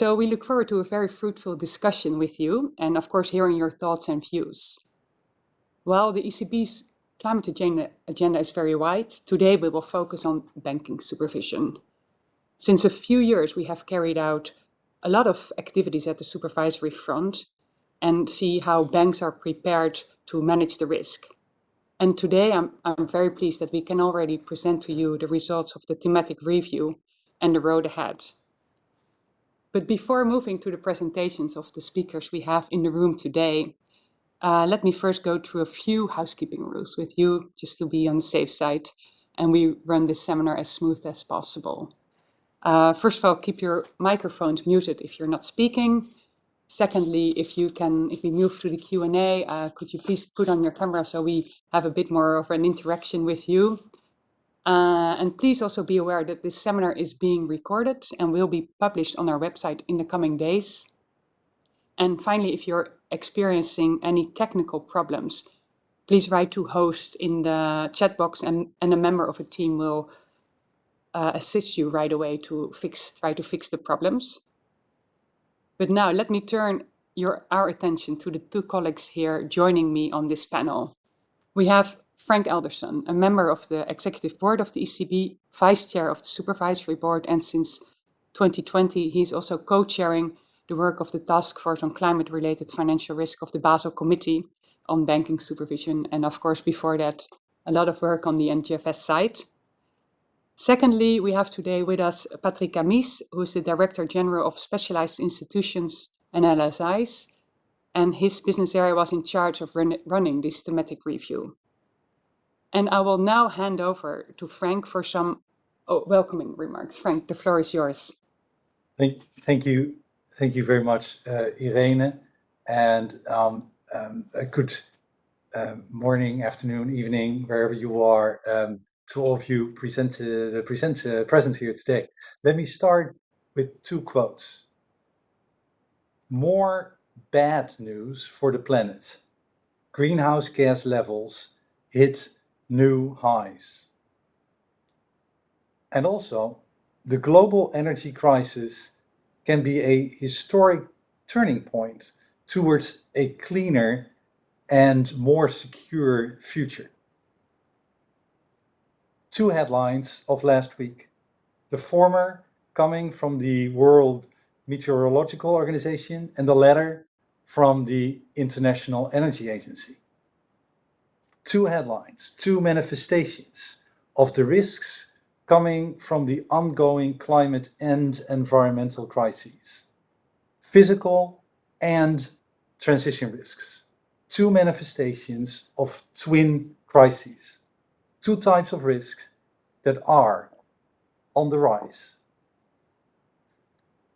So we look forward to a very fruitful discussion with you and of course hearing your thoughts and views. While the ECB's climate agenda, agenda is very wide, today we will focus on banking supervision. Since a few years we have carried out a lot of activities at the supervisory front and see how banks are prepared to manage the risk. And today I'm, I'm very pleased that we can already present to you the results of the thematic review and the road ahead. But before moving to the presentations of the speakers we have in the room today, uh, let me first go through a few housekeeping rules with you, just to be on the safe side, and we run this seminar as smooth as possible. Uh, first of all, keep your microphones muted if you're not speaking. Secondly, if you can, if we move to the Q&A, uh, could you please put on your camera so we have a bit more of an interaction with you. Uh, and please also be aware that this seminar is being recorded and will be published on our website in the coming days. And finally, if you're experiencing any technical problems, please write to host in the chat box and, and a member of a team will uh, assist you right away to fix, try to fix the problems. But now let me turn your, our attention to the two colleagues here joining me on this panel. We have Frank Elderson, a member of the executive board of the ECB, vice chair of the supervisory board, and since 2020, he's also co-chairing the work of the task force on climate-related financial risk of the Basel Committee on banking supervision. And of course, before that, a lot of work on the NGFS side. Secondly, we have today with us Patrick Amis, who is the Director General of Specialized Institutions and LSIs, and his business area was in charge of run running this thematic review. And I will now hand over to Frank for some oh, welcoming remarks. Frank, the floor is yours. Thank, thank you. Thank you very much, uh, Irene. And um, um, a good uh, morning, afternoon, evening, wherever you are, um, to all of you present, uh, present, uh, present here today. Let me start with two quotes. More bad news for the planet. Greenhouse gas levels hit new highs. And also, the global energy crisis can be a historic turning point towards a cleaner and more secure future. Two headlines of last week. The former coming from the World Meteorological Organization and the latter from the International Energy Agency two headlines, two manifestations of the risks coming from the ongoing climate and environmental crises. Physical and transition risks. Two manifestations of twin crises. Two types of risks that are on the rise.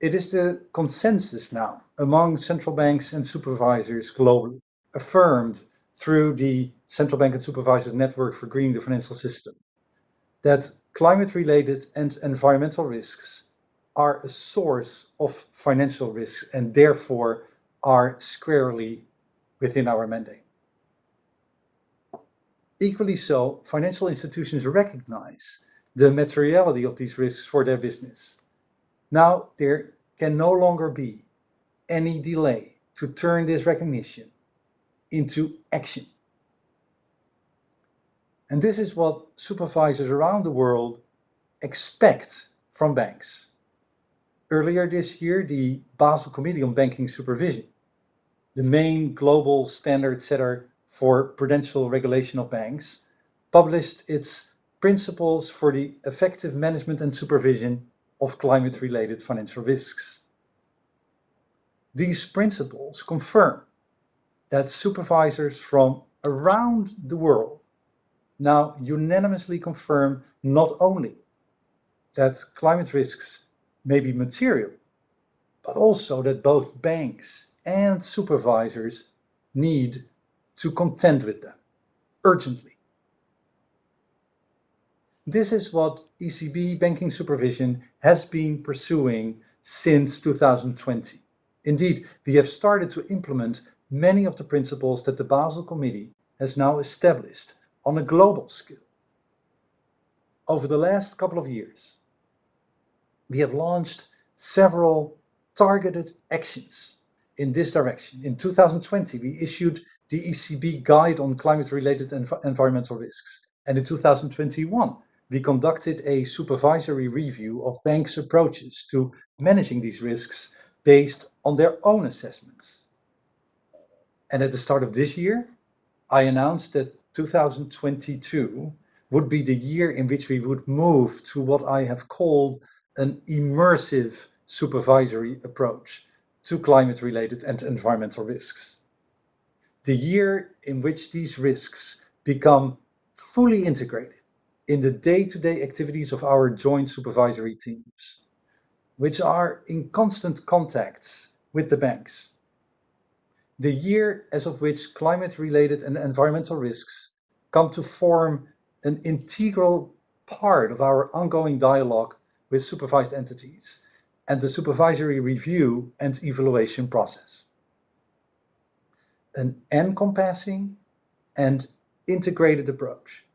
It is the consensus now among central banks and supervisors globally, affirmed through the Central Bank and Supervisors Network for Greening the Financial System, that climate-related and environmental risks are a source of financial risks and therefore are squarely within our mandate. Equally so, financial institutions recognize the materiality of these risks for their business. Now, there can no longer be any delay to turn this recognition into action. And this is what supervisors around the world expect from banks. Earlier this year, the Basel Committee on Banking Supervision, the main global standard setter for prudential regulation of banks, published its principles for the effective management and supervision of climate-related financial risks. These principles confirm that supervisors from around the world now unanimously confirm not only that climate risks may be material, but also that both banks and supervisors need to contend with them urgently. This is what ECB banking supervision has been pursuing since 2020. Indeed, we have started to implement many of the principles that the Basel Committee has now established on a global scale. Over the last couple of years, we have launched several targeted actions in this direction. In 2020, we issued the ECB Guide on Climate-Related Env Environmental Risks. And in 2021, we conducted a supervisory review of banks' approaches to managing these risks based on their own assessments. And at the start of this year, I announced that 2022 would be the year in which we would move to what I have called an immersive supervisory approach to climate-related and environmental risks. The year in which these risks become fully integrated in the day-to-day -day activities of our joint supervisory teams, which are in constant contacts with the banks. The year as of which climate-related and environmental risks come to form an integral part of our ongoing dialogue with supervised entities and the supervisory review and evaluation process. An encompassing and integrated approach,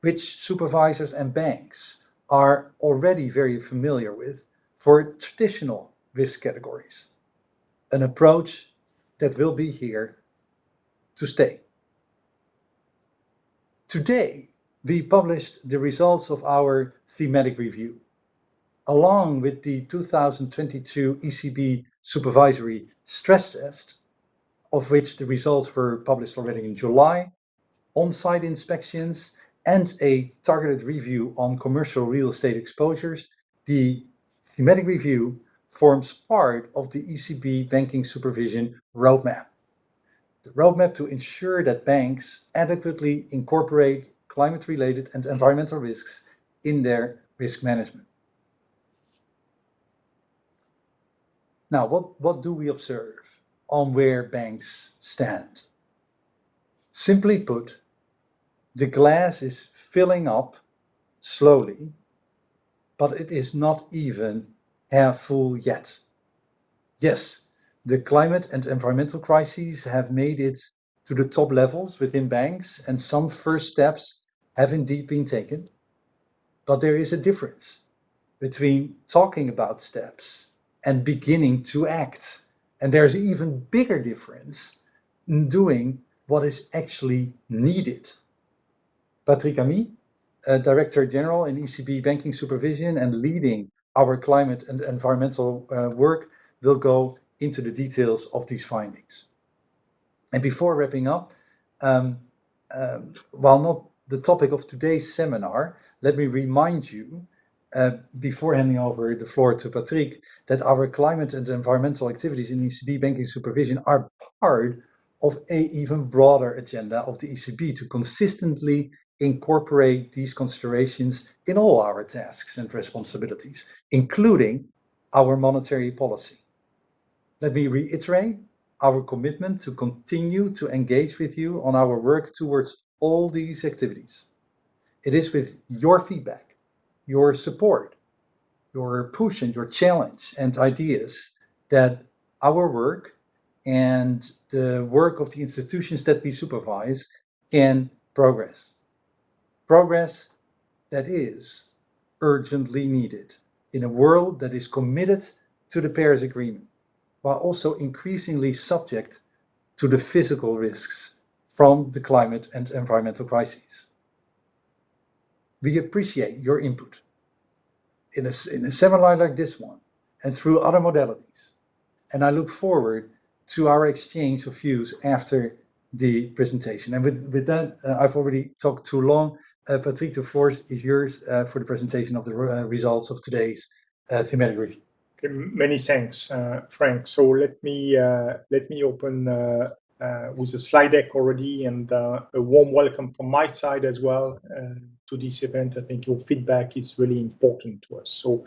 which supervisors and banks are already very familiar with for traditional risk categories. An approach that will be here to stay. Today, we published the results of our thematic review, along with the 2022 ECB supervisory stress test, of which the results were published already in July, on-site inspections, and a targeted review on commercial real estate exposures, the thematic review forms part of the ECB banking supervision roadmap. The roadmap to ensure that banks adequately incorporate climate-related and environmental risks in their risk management. Now, what, what do we observe on where banks stand? Simply put, the glass is filling up slowly, but it is not even half full yet. Yes, the climate and environmental crises have made it to the top levels within banks, and some first steps have indeed been taken. But there is a difference between talking about steps and beginning to act. And there's an even bigger difference in doing what is actually needed. Patrick Amis, uh, Director General in ECB Banking Supervision and leading our climate and environmental uh, work, will go into the details of these findings. And before wrapping up, um, um, while not the topic of today's seminar, let me remind you, uh, before handing over the floor to Patrick, that our climate and environmental activities in ECB banking supervision are part of a even broader agenda of the ECB to consistently incorporate these considerations in all our tasks and responsibilities, including our monetary policy. Let me reiterate our commitment to continue to engage with you on our work towards all these activities. It is with your feedback, your support, your push and your challenge and ideas that our work and the work of the institutions that we supervise can progress. Progress that is urgently needed in a world that is committed to the Paris Agreement, while also increasingly subject to the physical risks from the climate and environmental crises. We appreciate your input in a, in a seminar like this one and through other modalities. And I look forward to our exchange of views after the presentation. And with, with that, uh, I've already talked too long. Uh, Patrick, the floor is yours uh, for the presentation of the uh, results of today's uh, thematic review. Okay, many thanks, uh, Frank. So let me uh, let me open with a slide deck already and a warm welcome from my side as well to this event. I think your feedback is really important to us. So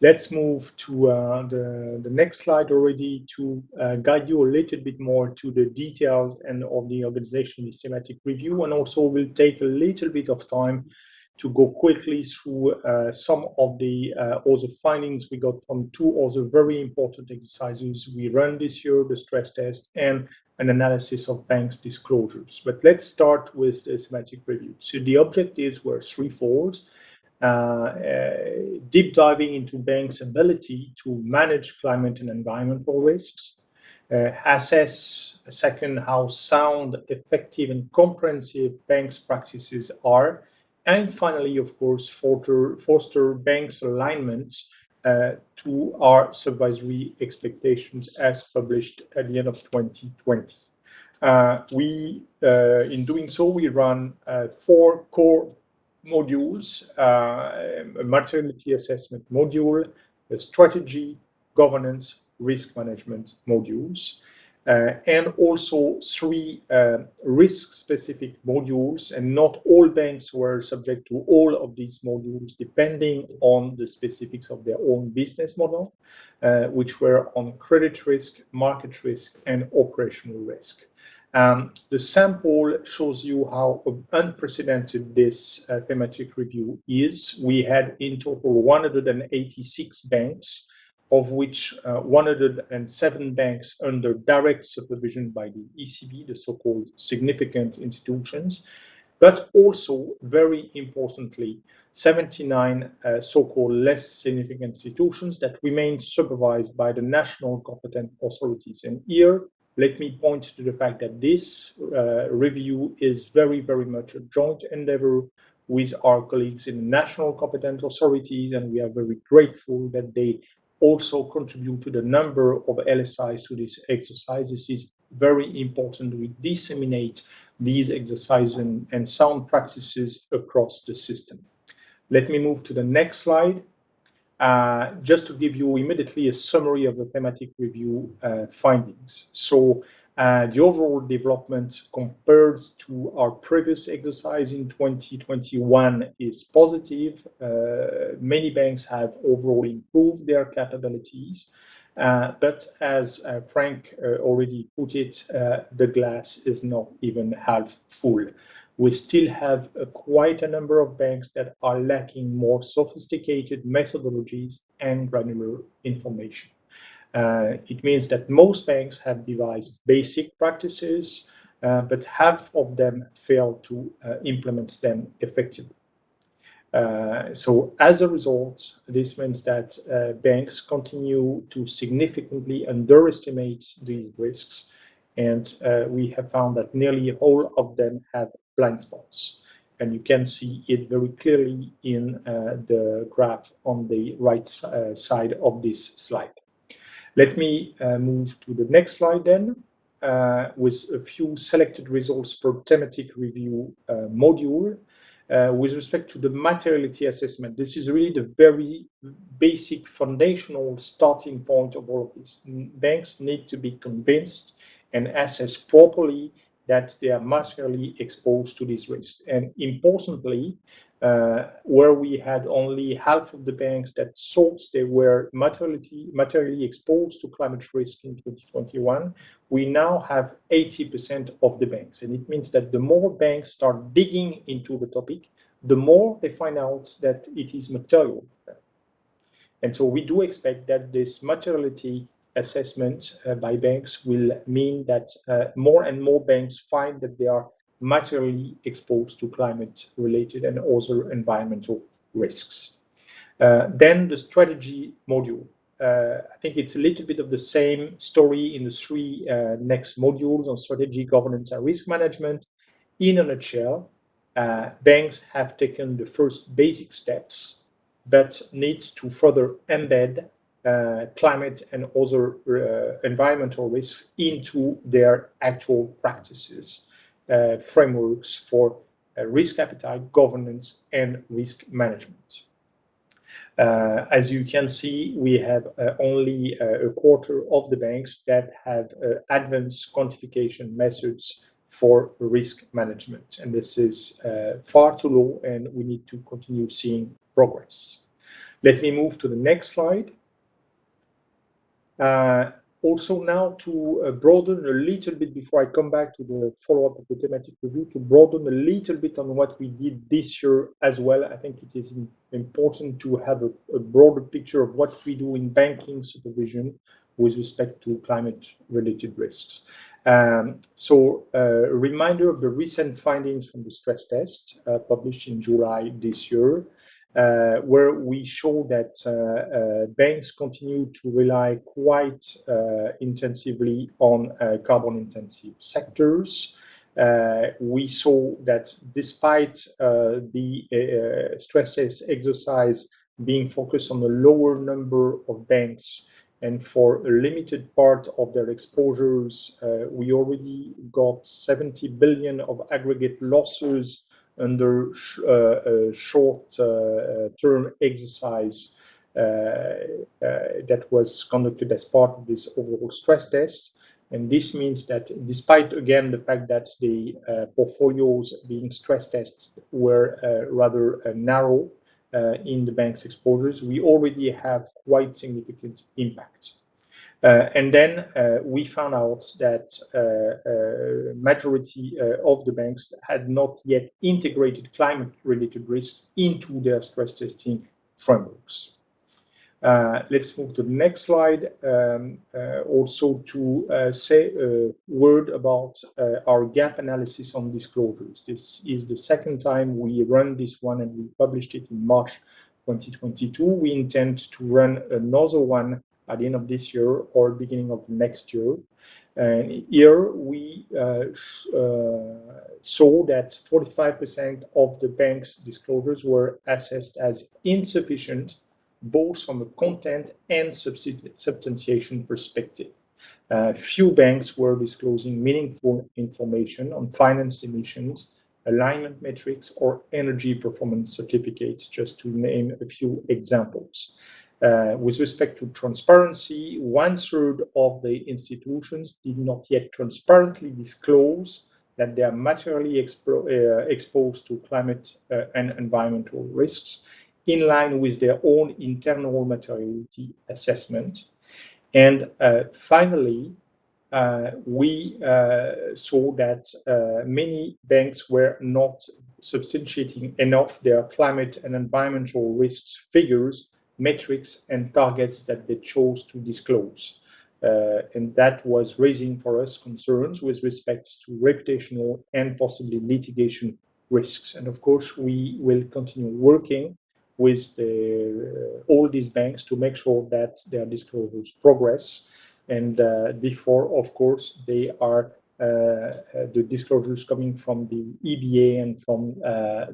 let's move to uh, the, the next slide already to uh, guide you a little bit more to the details and of the organization systematic review. And also we'll take a little bit of time to go quickly through uh, some of the uh, other findings we got from two other very important exercises we run this year, the stress test and an analysis of banks' disclosures. But let's start with the systematic review. So the objectives were threefold. Uh, uh, deep diving into banks' ability to manage climate and environmental risks, uh, assess, second, how sound, effective, and comprehensive banks' practices are, and finally, of course, foster, foster banks' alignments uh, to our supervisory expectations as published at the end of 2020. Uh, we, uh, in doing so, we run four core modules, uh, a materiality assessment module, a strategy, governance, risk management modules, uh, and also three uh, risk-specific modules, and not all banks were subject to all of these modules, depending on the specifics of their own business model, uh, which were on credit risk, market risk, and operational risk. Um, the sample shows you how unprecedented this uh, thematic review is. We had in total 186 banks of which uh, 107 banks under direct supervision by the ECB, the so-called significant institutions, but also, very importantly, 79 uh, so-called less significant institutions that remain supervised by the national competent authorities. And here, let me point to the fact that this uh, review is very, very much a joint endeavor with our colleagues in the national competent authorities, and we are very grateful that they also contribute to the number of LSIs to this exercise. This is very important. We disseminate these exercises and, and sound practices across the system. Let me move to the next slide. Uh, just to give you immediately a summary of the thematic review uh, findings. So uh, the overall development compared to our previous exercise in 2021 is positive. Uh, many banks have overall improved their capabilities. Uh, but as Frank already put it, the glass is not even half full. We still have quite a number of banks that are lacking more sophisticated methodologies and granular information. Uh, it means that most banks have devised basic practices, uh, but half of them fail to uh, implement them effectively. Uh, so as a result, this means that uh, banks continue to significantly underestimate these risks. And uh, we have found that nearly all of them have blind spots. And you can see it very clearly in the graph on the right side of this slide. Let me uh, move to the next slide then, uh, with a few selected results per thematic review uh, module. Uh, with respect to the materiality assessment, this is really the very basic foundational starting point of all of this. Banks need to be convinced and assess properly that they are materially exposed to this risk. And importantly, uh, where we had only half of the banks that thought they were materially, materially exposed to climate risk in 2021, we now have 80% of the banks. And it means that the more banks start digging into the topic, the more they find out that it is material. And so we do expect that this materiality assessment uh, by banks will mean that uh, more and more banks find that they are materially exposed to climate-related and other environmental risks. Uh, then the strategy module. Uh, I think it's a little bit of the same story in the three uh, next modules on strategy, governance, and risk management. In a nutshell, uh, banks have taken the first basic steps, but need to further embed uh, climate and other uh, environmental risks into their actual practices. Uh, frameworks for uh, risk appetite, governance, and risk management. Uh, as you can see, we have only a quarter of the banks that have advanced quantification methods for risk management. And this is far too low, and we need to continue seeing progress. Let me move to the next slide also now to uh, broaden a little bit before I come back to the follow-up of the thematic review, to broaden a little bit on what we did this year as well. I think it is important to have a, a broader picture of what we do in banking supervision with respect to climate-related risks. Um, so uh, a reminder of the recent findings from the stress test uh, published in July this year. Uh, where we show that uh, uh, banks continue to rely quite uh, intensively on uh, carbon-intensive sectors. Uh, we saw that despite the stress test exercise being focused on a lower number of banks and for a limited part of their exposures, we already got 70 billion of aggregate losses under sh uh, a short-term uh, exercise that was conducted as part of this overall stress test. And this means that despite, again, the fact that the uh, portfolios being stress tested were uh, rather uh, narrow in the bank's exposures, we already have quite significant impact. Uh, and then uh, we found out that uh, majority of the banks had not yet integrated climate-related risks into their stress testing frameworks. Uh, let's move to the next slide. Um, uh, also to uh, say a word about our gap analysis on disclosures. This is the second time we run this one and we published it in March 2022. We intend to run another one at the end of this year or beginning of next year. And here we uh, uh, saw that 45% of the bank's disclosures were assessed as insufficient, both from a content and substantiation perspective. Uh, few banks were disclosing meaningful information on finance emissions, alignment metrics, or energy performance certificates, just to name a few examples. Uh, with respect to transparency, one third of the institutions did not yet transparently disclose that they are materially expo uh, exposed to climate uh, and environmental risks in line with their own internal materiality assessment. And uh, finally, uh, we uh, saw that many banks were not substantiating enough their climate and environmental risks figures metrics and targets that they chose to disclose. Uh, and that was raising for us concerns with respect to reputational and possibly litigation risks. And of course, we will continue working with uh, all these banks to make sure that their disclosures progress. And uh, before, of course, they are the disclosures coming from the EBA and from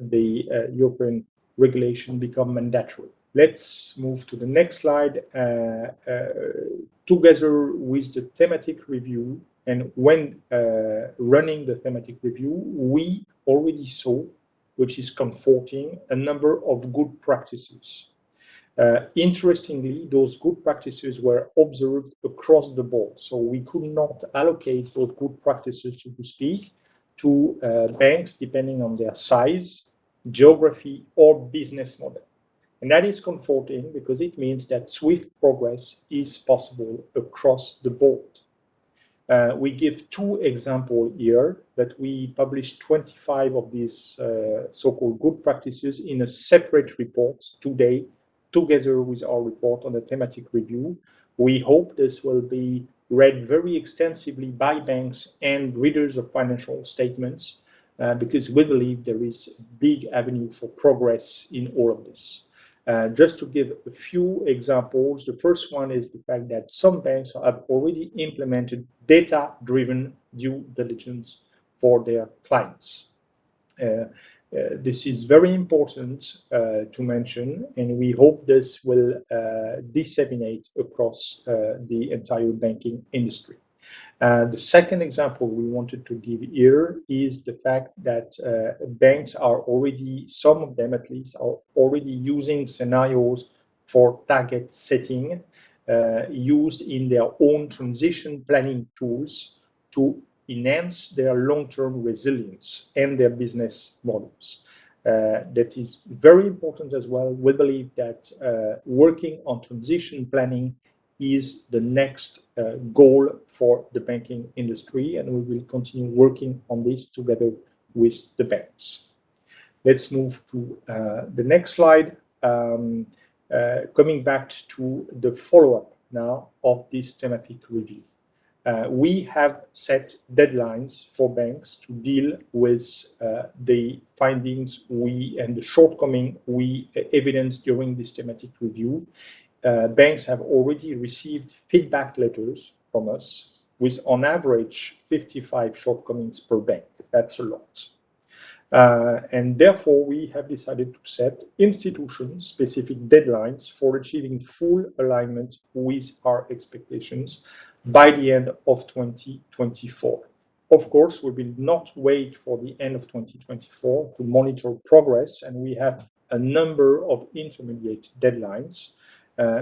the European regulation become mandatory. Let's move to the next slide. Uh, uh, together with the thematic review, and when uh, running the thematic review, we already saw, which is comforting, a number of good practices. Uh, interestingly, those good practices were observed across the board. So we could not allocate those good practices, so to speak, to uh, banks depending on their size, geography, or business model. And that is comforting because it means that swift progress is possible across the board. Uh, we give two examples here that we published 25 of these uh, so-called good practices in a separate report today, together with our report on the thematic review. We hope this will be read very extensively by banks and readers of financial statements uh, because we believe there is a big avenue for progress in all of this. Uh, just to give a few examples, the first one is the fact that some banks have already implemented data-driven due diligence for their clients. Uh, uh, this is very important uh, to mention, and we hope this will uh, disseminate across the entire banking industry. Uh, the second example we wanted to give here is the fact that uh, banks are already, some of them at least, are already using scenarios for target setting uh, used in their own transition planning tools to enhance their long-term resilience and their business models. Uh, that is very important as well. We believe that uh, working on transition planning is the next uh, goal for the banking industry, and we will continue working on this together with the banks. Let's move to uh, the next slide. Um, uh, coming back to the follow-up now of this thematic review. uh, we have set deadlines for banks to deal with uh, the findings we and the shortcoming we evidenced during this thematic review. Uh, banks have already received feedback letters from us with on average 55 shortcomings per bank. That's a lot. Uh, and therefore, we have decided to set institution-specific deadlines for achieving full alignment with our expectations by the end of 2024. Of course, we will not wait for the end of 2024 to monitor progress, and we have a number of intermediate deadlines,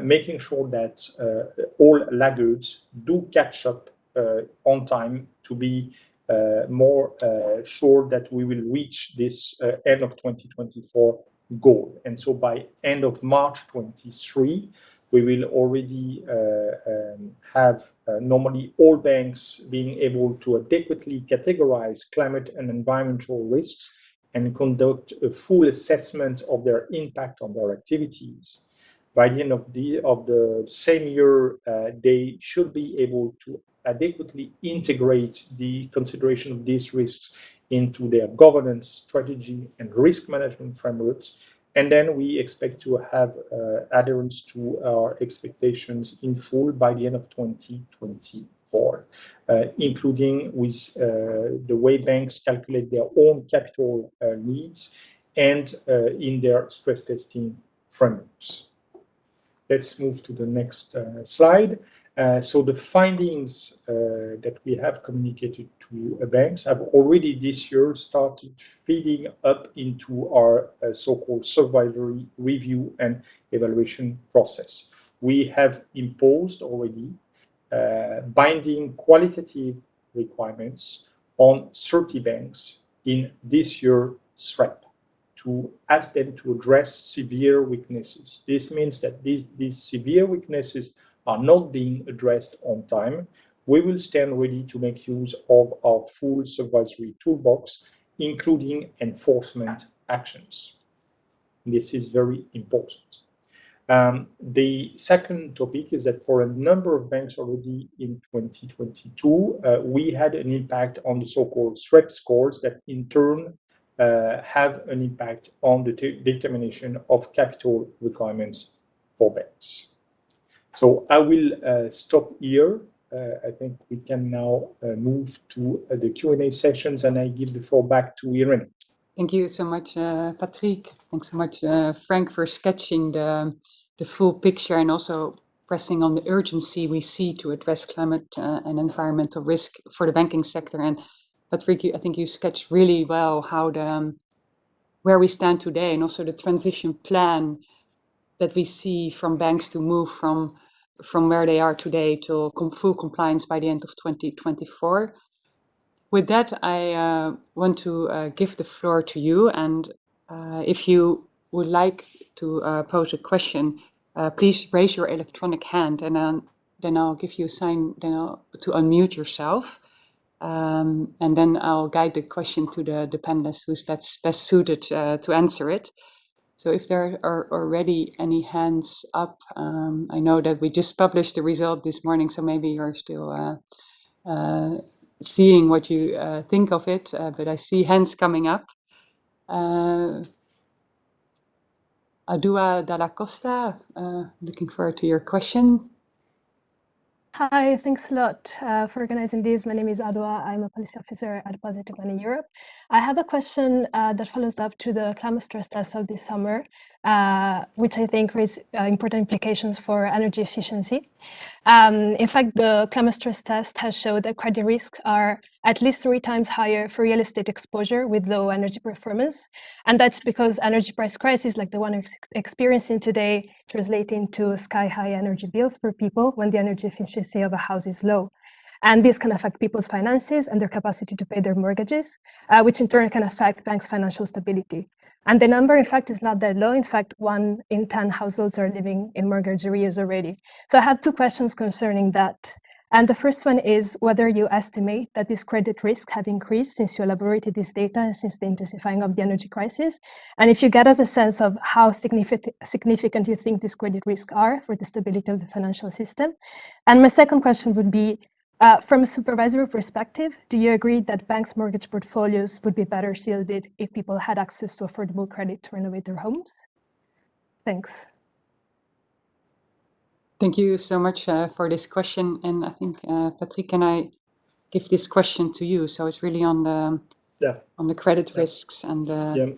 making sure that uh, all laggards do catch up uh, on time to be uh, more uh, sure that we will reach this end of 2024 goal. And so by end of March 23, we will already uh, um, have uh, normally all banks being able to adequately categorize climate and environmental risks and conduct a full assessment of their impact on their activities. By the end of the, of the same year, uh, they should be able to adequately integrate the consideration of these risks into their governance strategy and risk management frameworks and then we expect to have uh, adherence to our expectations in full by the end of 2024, uh, including with uh, the way banks calculate their own capital uh, needs and uh, in their stress testing frameworks. Let's move to the next uh, slide. Uh, so the findings uh, that we have communicated to banks have already this year started feeding up into our so-called supervisory review and evaluation process. We have imposed already binding qualitative requirements on 30 banks in this year's SREP to ask them to address severe weaknesses. This means that these, these severe weaknesses are not being addressed on time, we will stand ready to make use of our full supervisory toolbox, including enforcement actions. This is very important. Um, the second topic is that for a number of banks already in 2022, uh, we had an impact on the so-called SREP scores that in turn uh, have an impact on the determination of capital requirements for banks. So I will uh, stop here. Uh, I think we can now uh, move to uh, the Q&A sessions and I give the floor back to Irene. Thank you so much, uh, Patrick. Thanks so much, uh, Frank, for sketching the, the full picture and also pressing on the urgency we see to address climate and environmental risk for the banking sector. And Patrick, I think you sketched really well how the um, where we stand today and also the transition plan that we see from banks to move from from where they are today to full compliance by the end of 2024. With that, I uh, want to uh, give the floor to you. And uh, if you would like to uh, pose a question, uh, please raise your electronic hand and then, then I'll give you a sign then I'll, to unmute yourself. Um, and then I'll guide the question to the, the who's best, best suited uh, to answer it. So if there are already any hands up, um, I know that we just published the result this morning, so maybe you're still uh, uh, seeing what you uh, think of it, uh, but I see hands coming up. Uh, Adua Dalla Costa, looking forward to your question. Hi, thanks a lot uh, for organizing this. My name is Adwa. I'm a policy officer at Positive Money Europe. I have a question uh, that follows up to the climate stress test of this summer, uh, which I think raises uh, important implications for energy efficiency. Um, in fact, the climate stress test has showed that credit risks are at least three times higher for real estate exposure with low energy performance. And that's because energy price crisis like the one we're experiencing today translate into sky high energy bills for people when the energy efficiency of a house is low. And this can affect people's finances and their capacity to pay their mortgages, uh, which in turn can affect banks' financial stability. And the number, in fact, is not that low. In fact, one in 10 households are living in mortgage arrears already. So I have two questions concerning that. And the first one is whether you estimate that this credit risk have increased since you elaborated this data and since the intensifying of the energy crisis. And if you get us a sense of how significant, significant you think these credit risks are for the stability of the financial system. And my second question would be, Uh, from a supervisory perspective, do you agree that banks' mortgage portfolios would be better shielded if people had access to affordable credit to renovate their homes? Thanks. Thank you so much uh, for this question. And I think, uh, Patrick, can I give this question to you? So it's really on the yeah. on the credit yeah. risks and the...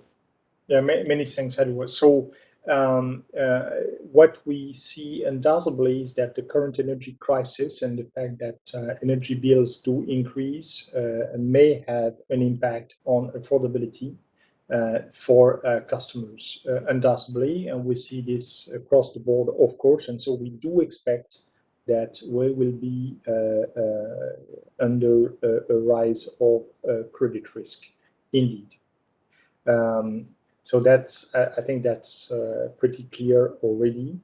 Yeah, yeah many thanks, Edward. So um, uh, what we see undoubtedly is that the current energy crisis and the fact that uh, energy bills do increase uh, may have an impact on affordability uh, for uh, customers, uh, undoubtedly. And we see this across the board, of course. And so we do expect that we will be under a rise of credit risk, indeed. Um, so that's, I think that's uh, pretty clear already.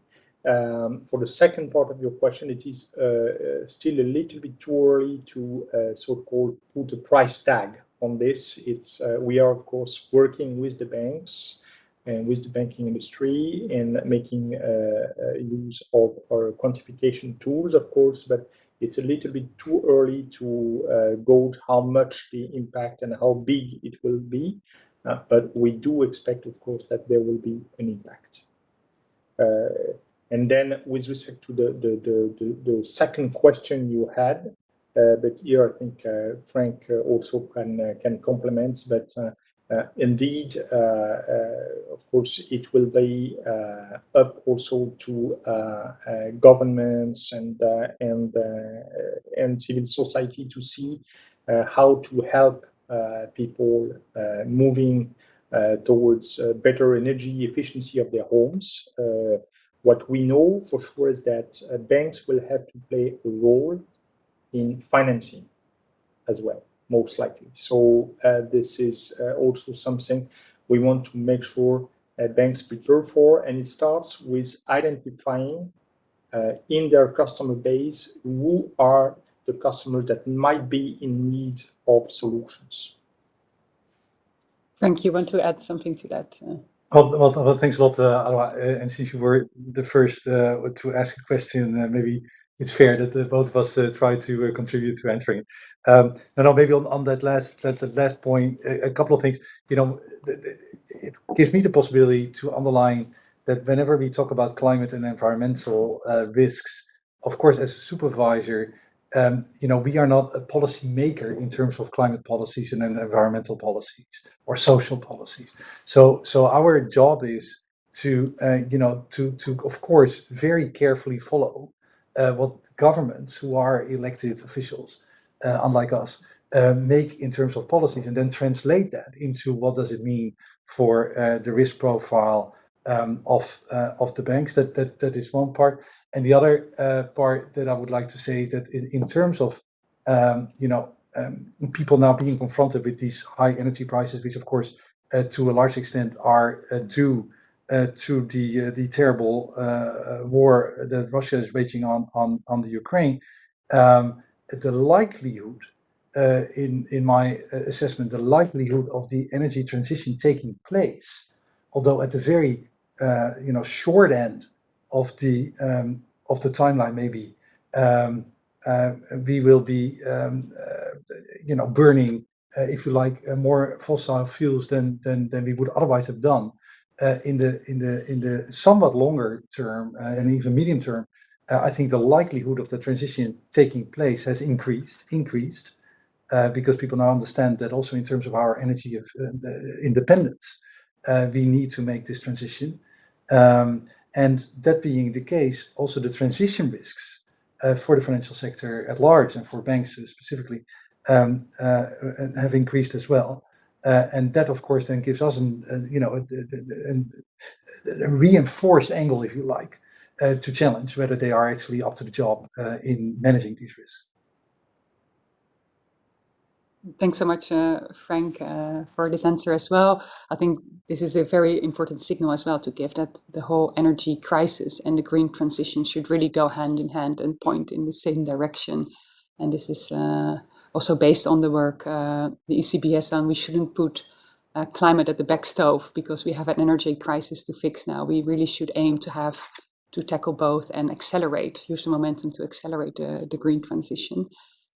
Um, for the second part of your question, it is uh, uh still a little bit too early to uh, so-called put a price tag on this. It's uh, we are of course working with the banks and with the banking industry and making uh, use of our quantification tools, of course, but it's a little bit too early to gauge how much the impact and how big it will be. Uh, but we do expect, of course, that there will be an impact. Uh, and then with respect to the, the, the, the, second question you had, uh, but here I think uh, Frank uh, also can uh, can complement. But indeed, of course, it will be up also to governments and and and civil society to see how to help people uh, moving uh, towards better energy efficiency of their homes. what we know for sure is that banks will have to play a role in financing as well, most likely. So this is also something we want to make sure uh, banks prepare for, and it starts with identifying uh, in their customer base who are the customers that might be in need of solutions. Frank, you want to add something to that? Uh... Well, well, well, thanks a lot, uh, and since you were the first uh, to ask a question, uh, maybe it's fair that uh, both of us uh, try to contribute to answering it. Um, no, no, maybe on, on that last that, that last point, a, a couple of things. You know, it gives me the possibility to underline that whenever we talk about climate and environmental risks, of course, as a supervisor, um, you know, we are not a policy maker in terms of climate policies and environmental policies or social policies. So, so our job is to, uh, you know, to, to of course, very carefully follow uh, what governments who are elected officials, uh, unlike us, uh, make in terms of policies, and then translate that into what does it mean for uh, the risk profile um, of uh, of the banks. That that that is one part, and the other uh, part that I would like to say that in, in terms of um, you know um, people now being confronted with these high energy prices, which of course uh, to a large extent are uh, due uh, to the uh, the terrible war that Russia is waging on on on the Ukraine. Um, the likelihood in in my assessment, the likelihood of the energy transition taking place, although at the very uh, you know short end of the um, of the timeline maybe um, uh, we will be um, uh, you know burning uh, if you like uh, more fossil fuels than than than we would otherwise have done uh, in the in the in the somewhat longer term and even medium term I think the likelihood of the transition taking place has increased increased because people now understand that also in terms of our energy of independence we need to make this transition. Um, and that being the case, also the transition risks uh, for the financial sector at large and for banks specifically um, uh, have increased as well. Uh, and that, of course, then gives us an, uh, you know, a, a, a, reinforced angle, if you like, uh, to challenge whether they are actually up to the job in managing these risks. Thanks so much, uh, Frank, uh, for this answer as well. I think this is a very important signal as well to give that the whole energy crisis and the green transition should really go hand in hand and point in the same direction. And this is uh, also based on the work uh, the ECB has done. We shouldn't put uh, climate at the back stove because we have an energy crisis to fix now. We really should aim to have to tackle both and accelerate, use the momentum to accelerate the, the green transition.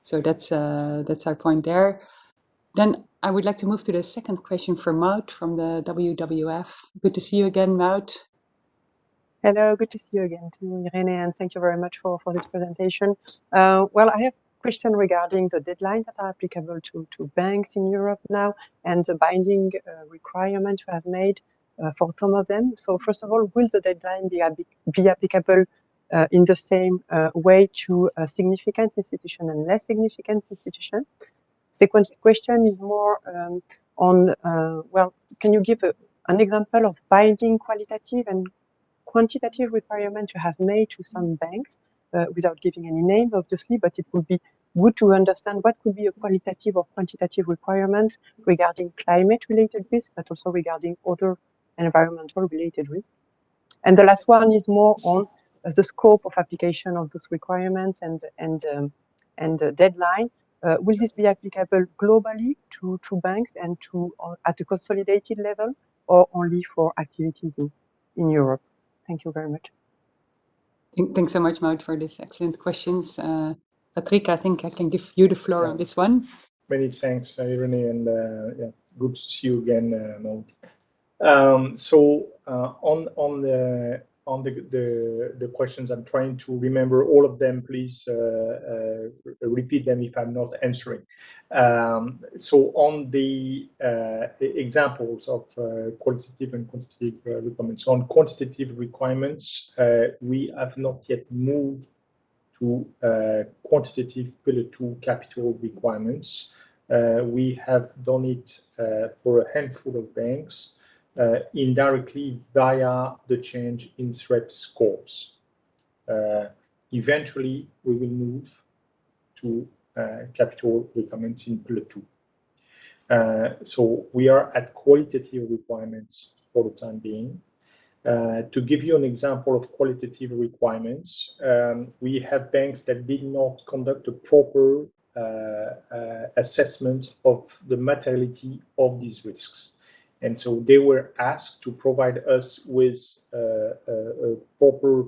So that's uh, that's our point there. Then I would like to move to the second question for Maud from the WWF. Good to see you again, Maud. Hello, good to see you again too, Irene, and thank you very much for, for this presentation. Uh, well, I have a question regarding the deadline that are applicable to, to banks in Europe now and the binding uh, requirement you have made uh, for some of them. So first of all, will the deadline be, be applicable in the same uh, way to a significant institution and less significant institution? Second question is more um, on, uh, well, can you give a, an example of binding qualitative and quantitative requirement you have made to some banks uh, without giving any names, obviously, but it would be good to understand what could be a qualitative or quantitative requirement regarding climate-related risk, but also regarding other environmental-related risks. And the last one is more on uh, the scope of application of those requirements and and um, and the deadline. Uh, will this be applicable globally to, to banks and to uh, at a consolidated level, or only for activities in, in Europe? Thank you very much. Thanks so much, Maud, for these excellent questions. Uh, Patrick, I think I can give you the floor yeah. on this one. Many thanks, Irene, and uh, yeah, good to see you again, uh, Maud. Um, so uh, on on the on the, the, the questions. I'm trying to remember all of them. Please uh, uh, repeat them if I'm not answering. Um, so on the, uh, examples of uh, qualitative and quantitative uh, requirements, on quantitative requirements, uh, we have not yet moved to quantitative Pillar 2 capital requirements. we have done it for a handful of banks uh, indirectly via the change in SREP scores. Uh, eventually, we will move to uh, capital requirements in 2. Uh, so we are at qualitative requirements for the time being. Uh, to give you an example of qualitative requirements, um, we have banks that did not conduct a proper assessment of the materiality of these risks. And so they were asked to provide us with uh, a, a, proper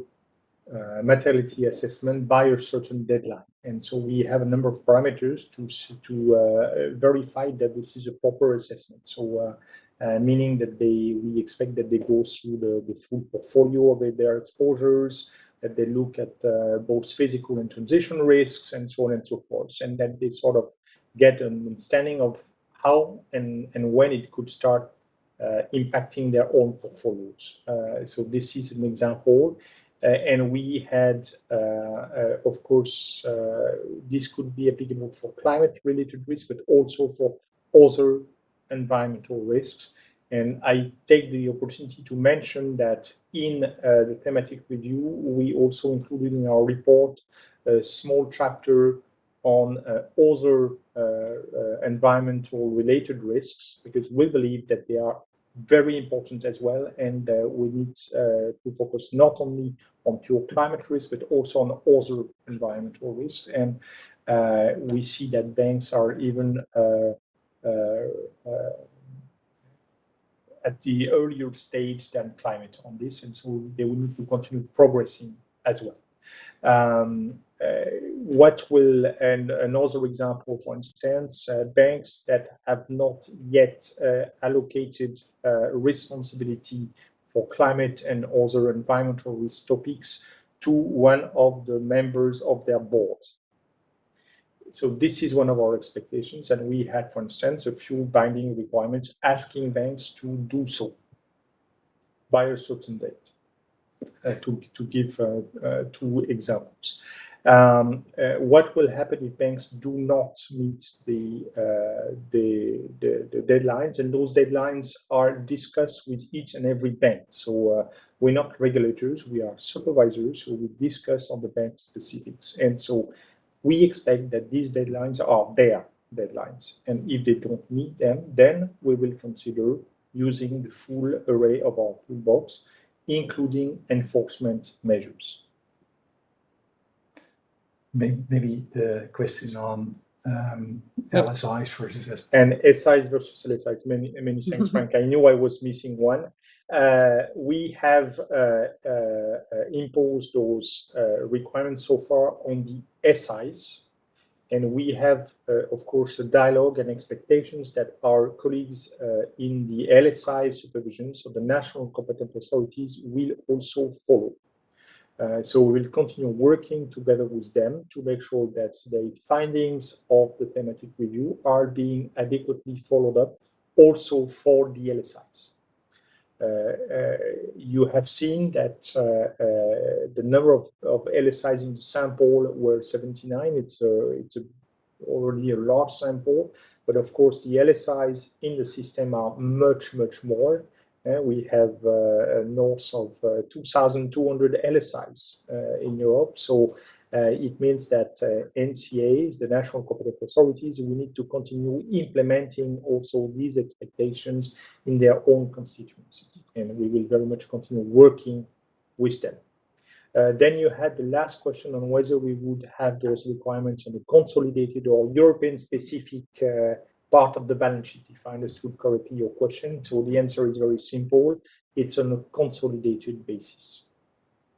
uh, materiality assessment by a certain deadline. And so we have a number of parameters to, to uh, verify that this is a proper assessment. So uh, uh, meaning that they we expect that they go through the, the full portfolio of their exposures, that they look at uh, both physical and transition risks and so on and so forth, and that they sort of get an understanding of how and, and when it could start impacting their own portfolios. Uh, so this is an example. Uh, and we had, of course, this could be applicable for climate-related risks, but also for other environmental risks. And I take the opportunity to mention that in uh, the thematic review, we also included in our report a small chapter on uh, other uh, environmental related risks, because we believe that they are very important as well. And uh, we need uh, to focus not only on pure climate risk, but also on other environmental risks. And uh, we see that banks are even at the earlier stage than climate on this. And so they will need to continue progressing as well. Um, uh, what will, and another example, for instance, uh, banks that have not yet uh, allocated responsibility for climate and other environmental risk topics to one of the members of their board. So this is one of our expectations, and we had, for instance, a few binding requirements asking banks to do so by a certain date. Uh, to, to give uh, uh, two examples um, uh, what will happen if banks do not meet the, uh, the, the, the, deadlines? And those deadlines are discussed with each and every bank. So uh, we're not regulators we are supervisors so we discuss on the bank specifics. And so we expect that these deadlines are their deadlines. And if they don't meet them then we will consider using the full array of our toolbox including enforcement measures maybe the question on um, LSIs versus and SIs versus LSIs. Many many thanks, Frank. I knew I was missing one. Uh, we have uh, uh, uh imposed those uh, requirements so far on the SIs, and we have, uh, of course, a dialogue and expectations that our colleagues uh, in the LSI supervision, so the national competent authorities, will also follow. Uh, so we will continue working together with them to make sure that the findings of the thematic review are being adequately followed up also for the LSIs. Uh, uh, you have seen that uh, the number of, of LSIs in the sample were 79. It's a, it's a, already a large sample, but of course the LSIs in the system are much, much more. Uh, we have uh, north of uh, 2,200 LSIs in Europe. So uh, it means that uh, NCAs, the national competent authorities, we need to continue implementing also these expectations in their own constituencies. And we will very much continue working with them. Uh, then you had the last question on whether we would have those requirements on the consolidated or European specific uh, part of the balance sheet, if I understood correctly your question. So the answer is very simple. It's on a consolidated basis.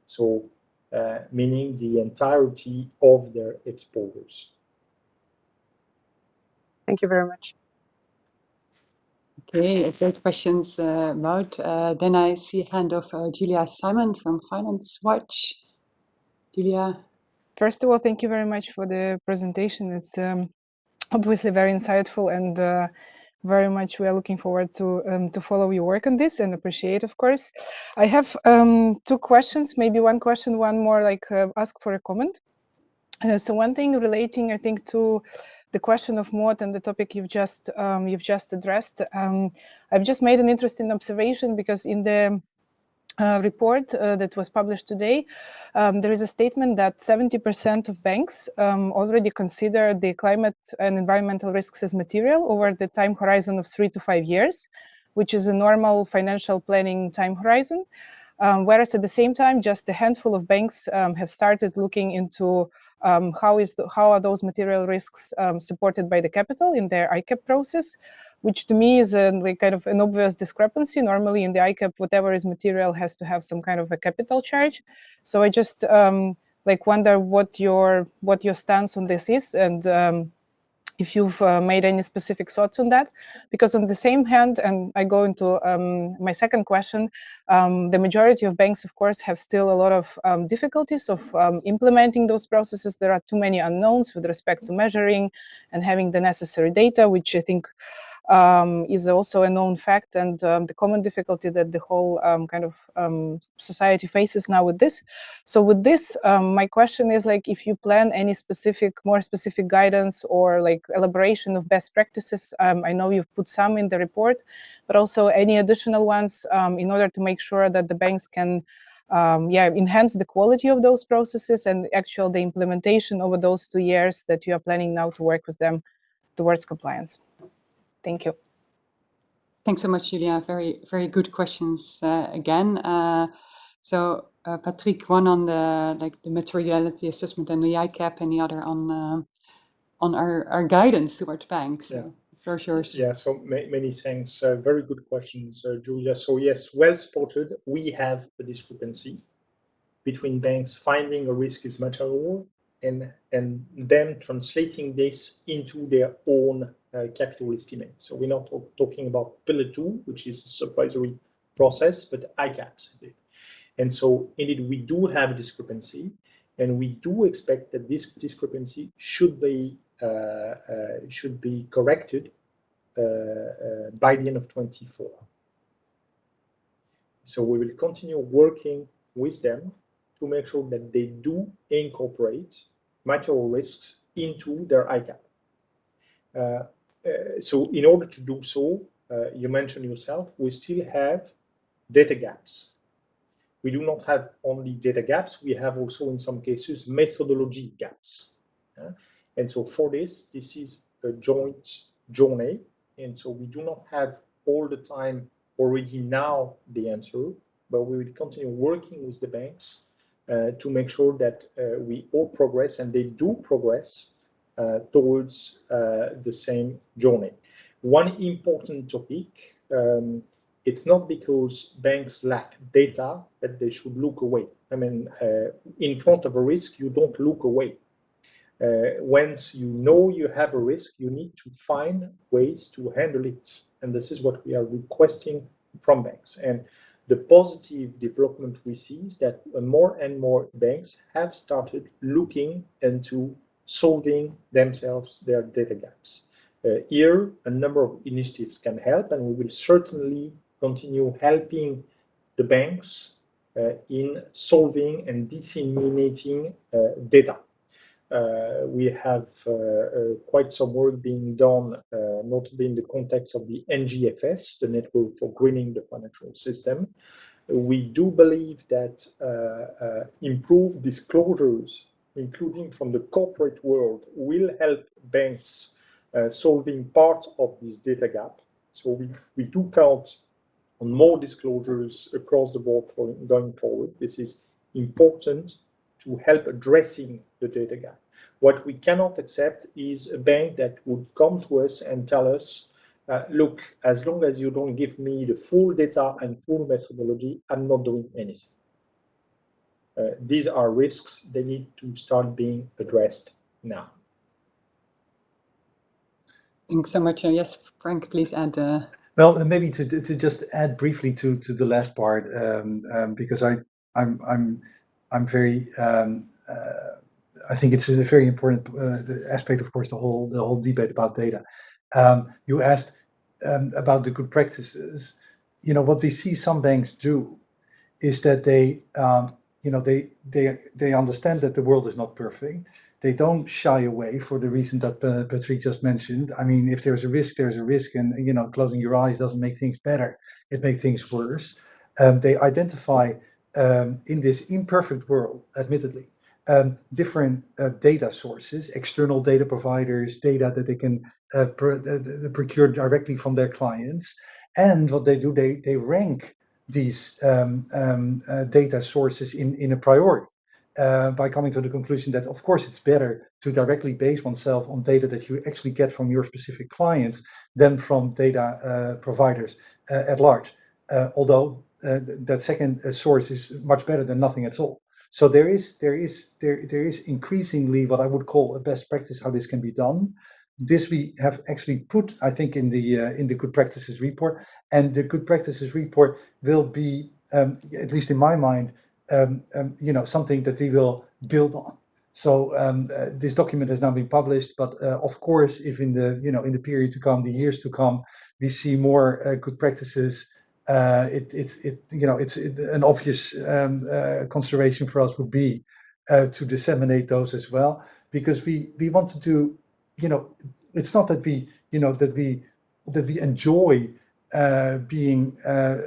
So uh, meaning the entirety of their exposures. Thank you very much. Okay, great questions, uh, Wout. Uh, then I see a hand of uh, Julia Simon from Finance Watch. Julia. First of all, thank you very much for the presentation. It's um, obviously very insightful and uh, very much we are looking forward to um, to follow your work on this and appreciate of course. I have um, two questions maybe one question one more like uh, ask for a comment. Uh, so one thing relating i think to the question of Maud and the topic you've just um, you've just addressed um, i've just made an interesting observation because in the uh, report uh, that was published today, um, there is a statement that 70% of banks um, already consider the climate and environmental risks as material over the time horizon of three to five years, which is a normal financial planning time horizon. Um, whereas at the same time, just a handful of banks um, have started looking into um, how is the, how are those material risks um, supported by the capital in their ICAAP process which to me is a like kind of an obvious discrepancy. Normally in the ICAAP, whatever is material has to have some kind of a capital charge. So I just um, like wonder what your what your stance on this is and um, if you've uh, made any specific thoughts on that. Because on the same hand, and I go into um, my second question, um, the majority of banks, of course, have still a lot of um, difficulties of um, implementing those processes. There are too many unknowns with respect to measuring and having the necessary data, which I think um, is also a known fact and um, the common difficulty that the whole um, kind of um, society faces now with this. So with this, um, my question is like if you plan any specific, more specific guidance or like elaboration of best practices, I know you've put some in the report, but also any additional ones in order to make sure that the banks can um, yeah, enhance the quality of those processes and actual the implementation over those two years that you are planning now to work with them towards compliance. Thank you. Thanks so much, Julia. Very, very good questions uh, again. Uh, so, uh, Patrick, one on the like the materiality assessment and the ICAAP, and the other on uh, on our, our guidance towards banks. Yeah. So, floor is yours. Yeah, so ma many thanks. Uh, very good questions, uh, Julia. So yes, well spotted. We have a discrepancy between banks finding a risk is material and and them translating this into their own capital estimate. So we're not talking about Pillar 2, which is a supervisory process, but ICAAPs. And so indeed, we do have a discrepancy, and we do expect that this discrepancy should be uh, uh, should be corrected uh, uh, by the end of 24. So we will continue working with them to make sure that they do incorporate material risks into their ICAAP. Uh, so in order to do so, uh, you mentioned yourself, we still have data gaps. We do not have only data gaps, we have also in some cases methodology gaps. and so for this, this is a joint journey. And so we do not have all the time already now the answer, but we will continue working with the banks uh, to make sure that uh, we all progress and they do progress towards uh, the same journey. One important topic, um, it's not because banks lack data that they should look away. I mean, uh, in front of a risk, you don't look away. Uh, once you know you have a risk, you need to find ways to handle it. And this is what we are requesting from banks. And the positive development we see is that more and more banks have started looking into solving themselves their data gaps. Uh, here, a number of initiatives can help, and we will certainly continue helping the banks uh, in solving and disseminating uh, data. Uh, we have uh, uh, quite some work being done, notably in the context of the NGFS, the Network for Greening the Financial System. We do believe that improved disclosures, including from the corporate world, will help banks solving part of this data gap. So we, we do count on more disclosures across the board for going forward. This is important to help addressing the data gap. What we cannot accept is a bank that would come to us and tell us, uh, look, as long as you don't give me the full data and full methodology, I'm not doing anything. Uh, these are risks. They need to start being addressed now. Thanks so much. Uh, yes, Frank, please add. Uh... Well, maybe to to just add briefly to to the last part, um, um, because I I'm I'm I'm very um, uh, I think it's a very important uh, aspect, of course, the whole the whole debate about data. Um, you asked um, about the good practices. You know what we see some banks do is that they um, you know they they they understand that the world is not perfect. They don't shy away for the reason that uh, Patrick just mentioned. I mean, if there's a risk, there's a risk, and you know, closing your eyes doesn't make things better. It makes things worse. Um, they identify um, in this imperfect world, admittedly, um, different uh, data sources, external data providers, data that they can uh, pr procure directly from their clients. And what they do, they, they rank these um, um, uh, data sources in, in a priority. Uh, by coming to the conclusion that, of course, it's better to directly base oneself on data that you actually get from your specific clients than from data uh, providers at large. although that second source is much better than nothing at all. So there is there is there there is increasingly what I would call a best practice how this can be done. This we have actually put, I think, in the uh, in the good practices report, and the good practices report will be, um, at least in my mind, um, um, you know, something that we will build on. So um, uh, this document has now been published, but uh, of course, if in the you know in the period to come, the years to come, we see more uh, good practices uh, it, it, it, you know, it's it, an obvious um, uh, consideration for us would be to disseminate those as well, because we we want to do, you know, it's not that we, you know, that we that we enjoy uh, being uh,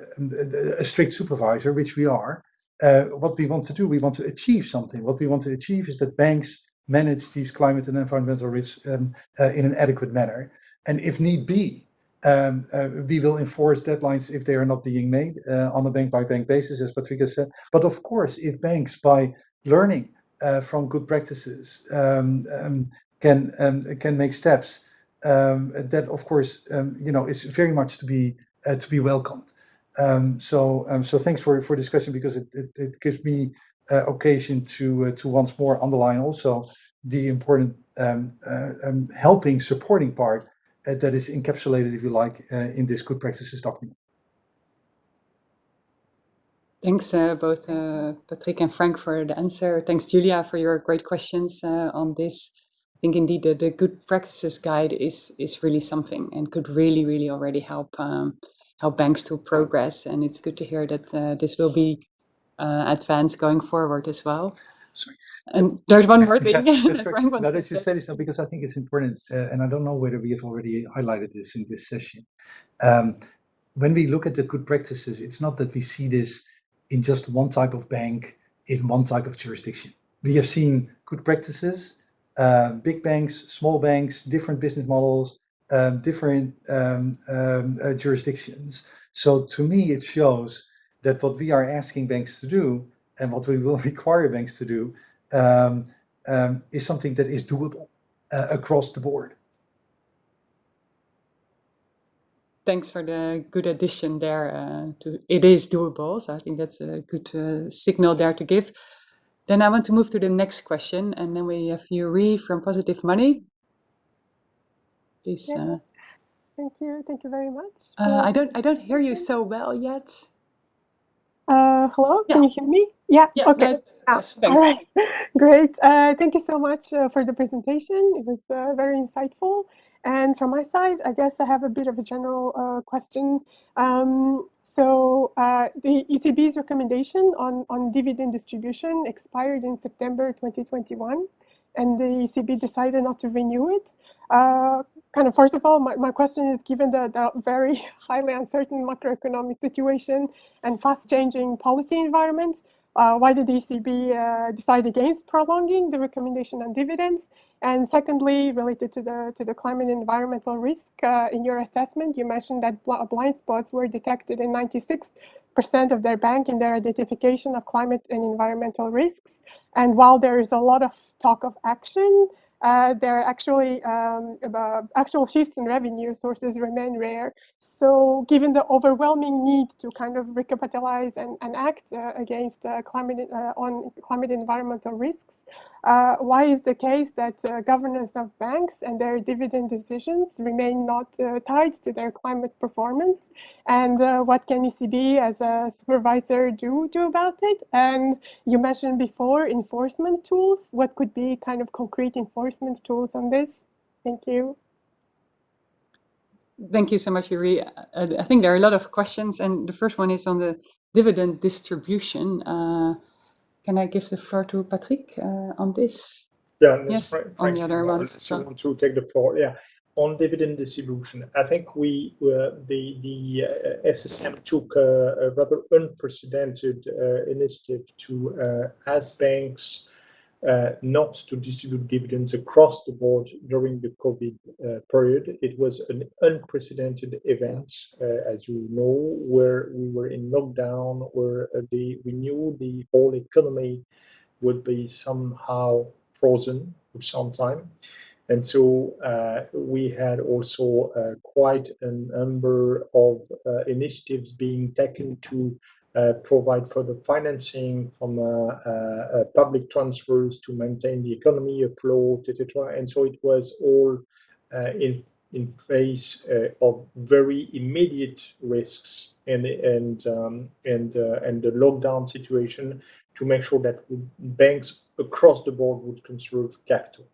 a strict supervisor, which we are. Uh, what we want to do, we want to achieve something. What we want to achieve is that banks manage these climate and environmental risks um, in an adequate manner, and if need be, um, uh, we will enforce deadlines if they are not being made uh, on a bank by bank basis, as Patricia said. But of course, if banks, by learning uh, from good practices, um, um, can um, can make steps, um, that of course, um, you know, is very much to be uh, to be welcomed. so so thanks for for discussion because it it, it gives me uh, occasion to uh, to once more underline also the important helping supporting part uh, that is encapsulated, if you like, uh, in this good practices document. Thanks uh, both uh, Patrick and Frank for the answer. Thanks Julia for your great questions uh, on this. I think indeed the, the good practices guide is is really something and could really really already help um, help banks to progress. And it's good to hear that uh, this will be advanced going forward as well. Sorry. And there's one more thing. yeah, that's right. No, that you said so because I think it's important, uh, and I don't know whether we have already highlighted this in this session. Um, when we look at the good practices, it's not that we see this in just one type of bank in one type of jurisdiction. We have seen good practices, uh, big banks, small banks, different business models, um, different um, um, uh, jurisdictions. So to me, it shows that what we are asking banks to do and what we will require banks to do um, um, is something that is doable uh, across the board. Thanks for the good addition there. Uh, to it is doable, so I think that's a good uh, signal there to give. Then I want to move to the next question, and then we have Yuri from Positive Money. Please. Yeah. Uh, Thank you. Thank you very much. uh, I don't I don't hear you so well yet. Uh, hello, Yeah. can you hear me? Yeah, Yeah. okay. it's- Ah, yes, all right, great. Uh, thank you so much uh, for the presentation. It was uh, very insightful. And from my side, I guess I have a bit of a general uh, question. Um, so uh, the ECB's recommendation on, on dividend distribution expired in September 2021, and the ECB decided not to renew it. Uh, kind of first of all, my, my question is given the, the very highly uncertain macroeconomic situation and fast changing policy environment, uh, why did the ECB uh, decide against prolonging the recommendation on dividends? And secondly, related to the to the climate and environmental risk, uh, in your assessment, you mentioned that bl blind spots were detected in 96% of their bank in their identification of climate and environmental risks. And while there is a lot of talk of action, uh, there are actually um, actual shifts in revenue sources remain rare. So given the overwhelming need to kind of recapitalize and, and act uh, against uh, climate uh, on climate environmental risks, uh, why is the case that uh, governance of banks and their dividend decisions remain not uh, tied to their climate performance? And uh, what can ECB as a supervisor do, do about it? And you mentioned before enforcement tools. What could be kind of concrete enforcement tools on this? Thank you. Thank you so much, Yuri. Uh, I think there are a lot of questions, and the first one is on the dividend distribution. Can I give the floor to Patrick uh, on this? Yeah, Yes, Frank, on Frank, the other want- so- want to take the floor, yeah. On dividend distribution, I think we uh, the the uh, SSM took a, a rather unprecedented uh, initiative to uh, ask banks not to distribute dividends across the board during the COVID uh, period. It was an unprecedented event, uh, as you know, where we were in lockdown, where uh, we knew the whole economy would be somehow frozen for some time. And so uh, we had also uh, quite a number of uh, initiatives being taken to uh, provide further financing from uh, uh, uh, public transfers to maintain the economy afloat, etc. And so it was all uh, in in face uh, of very immediate risks and and um, and uh, and the lockdown situation to make sure that banks across the board would conserve capital.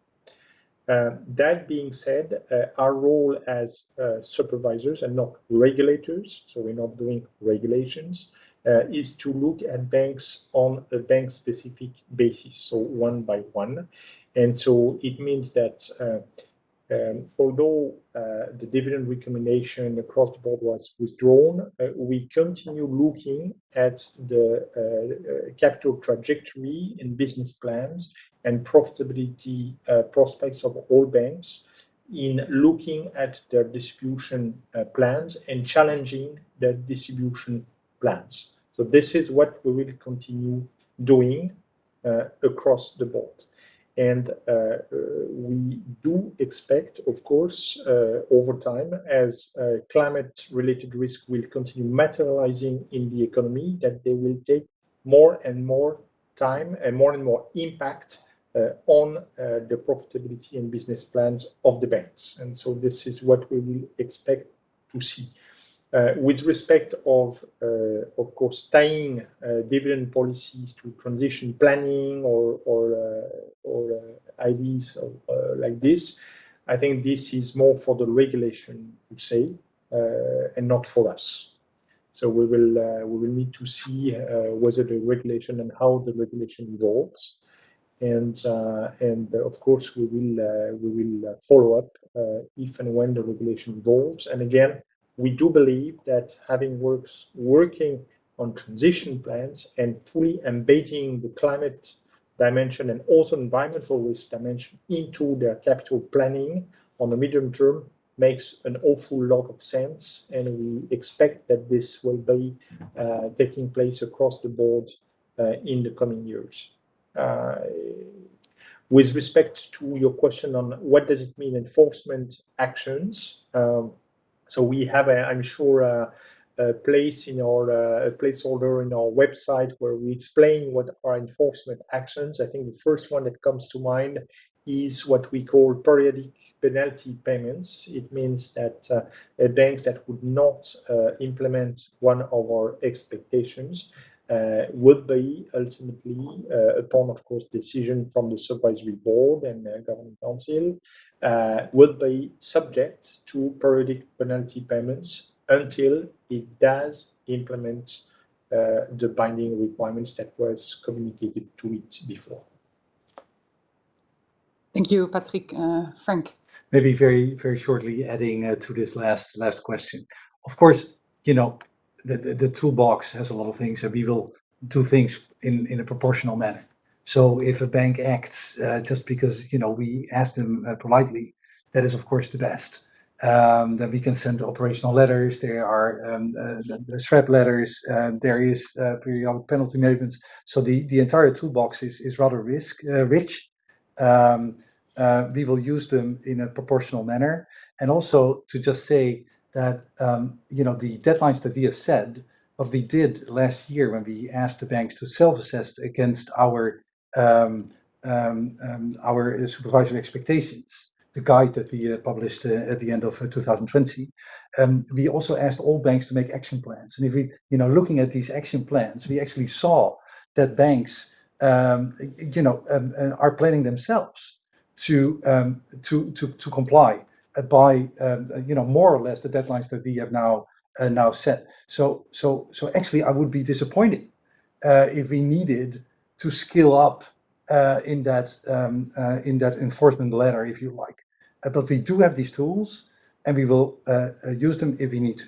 Uh, that being said, uh, our role as uh, supervisors and not regulators, so we're not doing regulations, uh, is to look at banks on a bank specific basis, so one by one. And so it means that uh, um, although uh, the dividend recommendation across the board was withdrawn, uh, we continue looking at the uh, capital trajectory and business plans and profitability uh, prospects of all banks in looking at their distribution uh, plans and challenging their distribution plans. So this is what we will continue doing uh, across the board. And uh, uh, we do expect, of course, uh, over time, as climate-related risk will continue materializing in the economy, that they will take more and more time and more and more impact uh, on uh, the profitability and business plans of the banks. And so this is what we will expect to see. Uh, with respect of, uh, of course, tying uh, dividend policies to transition planning or, or, uh, or ideas of, like this, I think this is more for the regulation to say and not for us. So we will uh, we will need to see uh, whether the regulation and how the regulation evolves, and uh, and of course we will we will follow up if and when the regulation evolves. And again, we do believe that having works working on transition plans and fully embedding the climate dimension and also environmental risk dimension into their capital planning on the medium term makes an awful lot of sense. And we expect that this will be uh, taking place across the board uh, in the coming years. Uh, with respect to your question on what does it mean enforcement actions, um, so we have, a, I'm sure, uh, a place in our uh, placeholder in our website where we explain what are enforcement actions. I think the first one that comes to mind is what we call periodic penalty payments. It means that uh, banks that would not uh, implement one of our expectations would be ultimately, uh, upon, of course, decision from the supervisory board and uh, governing council, uh, would be subject to periodic penalty payments until it does implement the binding requirements that was communicated to it before. Thank you, Patrick. Uh, Frank. Maybe very, very shortly adding uh, to this last last question. Of course, you know, the, the, the, toolbox has a lot of things and we will do things in, in a proportional manner. So if a bank acts uh, just because, you know, we ask them uh, politely, that is of course the best. Um, then we can send operational letters. There are um, uh, threat letters. Uh, there is periodic penalty movements. So the, the entire toolbox is, is rather risk rich um, uh, we will use them in a proportional manner. And also to just say that, um, you know, the deadlines that we have said, what we did last year when we asked the banks to self-assess against our um, um, um our supervisory expectations, the guide that we uh, published uh, at the end of uh, 2020, um, we also asked all banks to make action plans. And if we, you know, looking at these action plans, we actually saw that banks um, you know, uh, are planning themselves to um, to to to comply by um, you know more or less the deadlines that we have now uh, now set. So so so actually, I would be disappointed uh, if we needed to scale up uh, in that um, uh, in that enforcement ladder, if you like. but we do have these tools, and we will use them if we need to.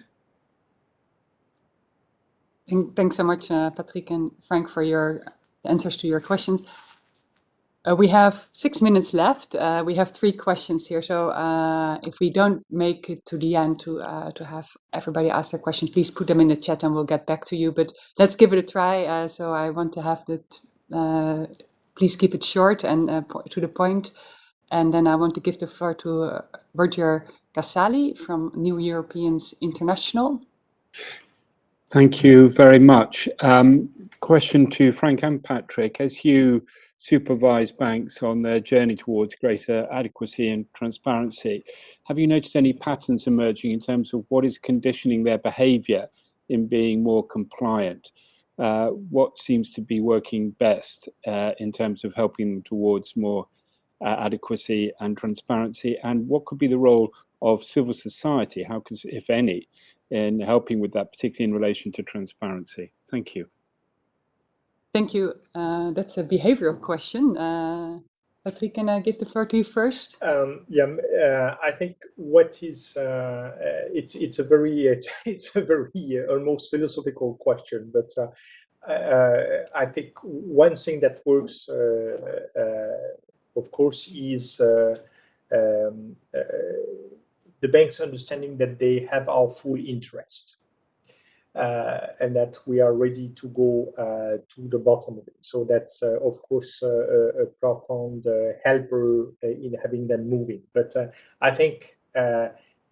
Thanks so much, Patrick and Frank, for your answers to your questions. Uh, we have six minutes left. Uh, we have three questions here. So uh, if we don't make it to the end to uh, to have everybody ask their question, please put them in the chat and we'll get back to you. But let's give it a try. Uh, so I want to have that. Uh, please keep it short and to the point. And then I want to give the floor to Roger Casale from New Europeans International. Thank you very much. Um, question to Frank and Patrick. As you supervise banks on their journey towards greater adequacy and transparency, have you noticed any patterns emerging in terms of what is conditioning their behavior in being more compliant? Uh, what seems to be working best uh, in terms of helping them towards more uh, adequacy and transparency? And what could be the role of civil society, how if any, in helping with that, particularly in relation to transparency? Thank you. Thank you. Uh, that's a behavioral question. Uh, Patrick, can I give the floor to you first? Um, yeah, uh, I think what is uh, uh, it's it's a very it's, a very uh, almost philosophical question, but I think one thing that works, of course, is um, the bank's understanding that they have our full interest. Uh, and that we are ready to go uh, to the bottom of it. So that's, uh, of course, a, profound helper in having them moving. But I think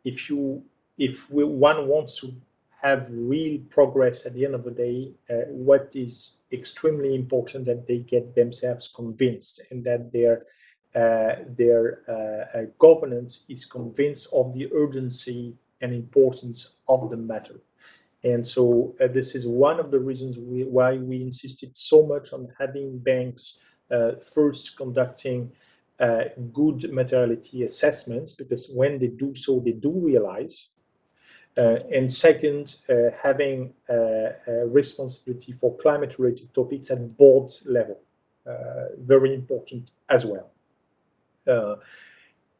if you if we, one wants to have real progress at the end of the day, uh, what is extremely important that they get themselves convinced and that their uh, their uh, governance is convinced of the urgency and importance of the matter. And so uh, this is one of the reasons we, why we insisted so much on having banks uh, first conducting uh, good materiality assessments, because when they do so, they do realize. Uh, and second, uh, having uh, responsibility for climate-related topics at board level, very important as well.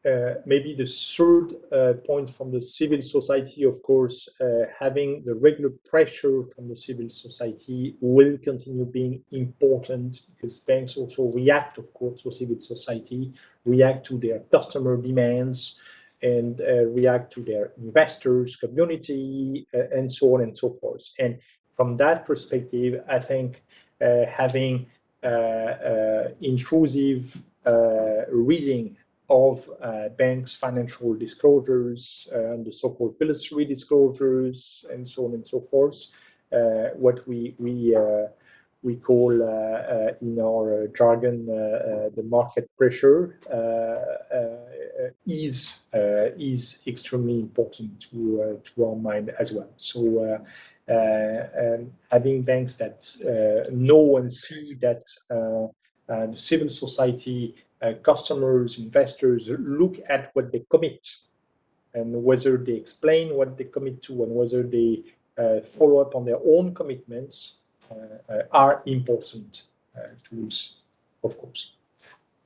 Uh, maybe the third uh, point from the civil society, of course, uh, having the regular pressure from the civil society will continue being important because banks also react, of course, to civil society, react to their customer demands, and uh, react to their investors, community, uh, and so on and so forth. And from that perspective, I think having intrusive reading of uh, banks' financial disclosures, uh, and the so-called Pillar 3 disclosures, and so on and so forth. Uh, what we we uh, we call in our jargon the market pressure is is extremely important to to our mind as well. So um, having banks that know and see that the civil society uh, customers, investors look at what they commit and whether they explain what they commit to and whether they uh, follow up on their own commitments uh, uh are important uh, tools, of course.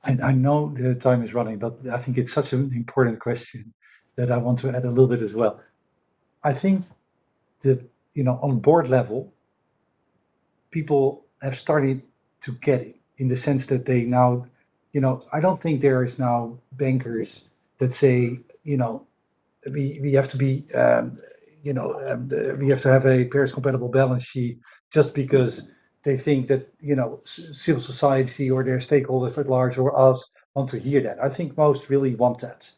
I, I, know the time is running, but I think it's such an important question that I want to add a little bit as well. I think that, you know, on board level, people have started to get it in the sense that they now you know, I don't think there is now bankers that say, you know, we, we have to be, um, you know, um, the, we have to have a Paris compatible balance sheet just because they think that, you know, civil society or their stakeholders at large or us want to hear that. I think most really want that.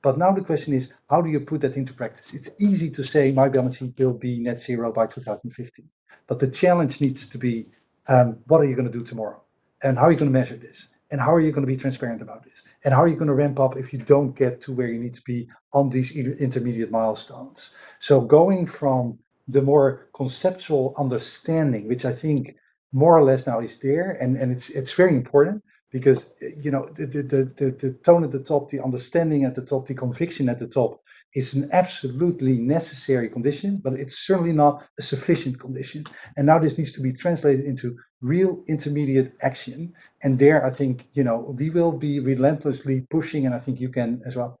But now the question is, how do you put that into practice? It's easy to say my balance sheet will be net zero by 2050. But the challenge needs to be, um, what are you going to do tomorrow? And how are you going to measure this? And how are you going to be transparent about this? And how are you going to ramp up if you don't get to where you need to be on these intermediate milestones? So going from the more conceptual understanding, which I think more or less now is there, and, and it's it's very important because you know the, the, the, the tone at the top, the understanding at the top, the conviction at the top is an absolutely necessary condition, but it's certainly not a sufficient condition. And now this needs to be translated into real intermediate action. And there, I think, you know, we will be relentlessly pushing, and I think you can as well.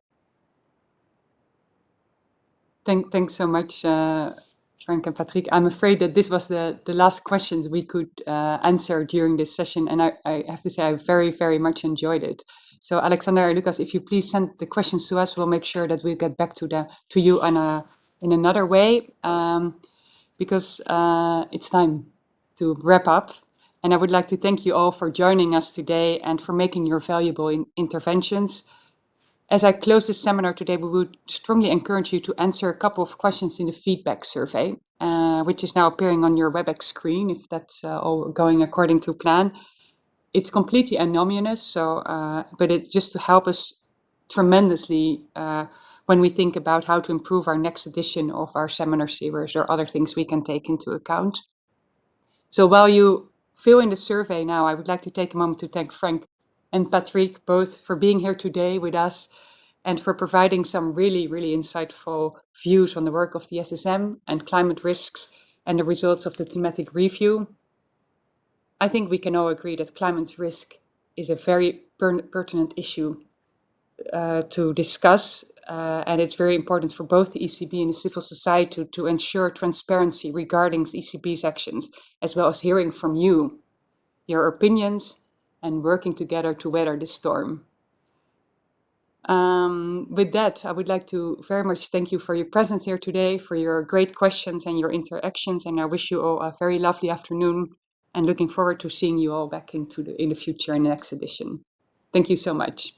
Thank, thanks so much, uh, Frank and Patrick. I'm afraid that this was the, the last questions we could uh, answer during this session. And I, I have to say, I very, very much enjoyed it. So Alexander, Lucas, if you please send the questions to us, we'll make sure that we get back to the to you in a in another way, um, because uh, it's time to wrap up. And I would like to thank you all for joining us today and for making your valuable in interventions. As I close this seminar today, we would strongly encourage you to answer a couple of questions in the feedback survey, uh, which is now appearing on your WebEx screen, if that's uh, all going according to plan it's completely anonymous. So, uh, but it's just to help us tremendously uh, when we think about how to improve our next edition of our seminar series or other things we can take into account. So while you fill in the survey now, I would like to take a moment to thank Frank and Patrick both for being here today with us and for providing some really, really insightful views on the work of the SSM and climate risks and the results of the thematic review. I think we can all agree that climate risk is a very per pertinent issue uh, to discuss, uh, and it's very important for both the ECB and the civil society to, to ensure transparency regarding the ECB's actions, as well as hearing from you, your opinions, and working together to weather this storm. Um, with that, I would like to very much thank you for your presence here today, for your great questions and your interactions, and I wish you all a very lovely afternoon and looking forward to seeing you all back into the in the future in the next edition. Thank you so much.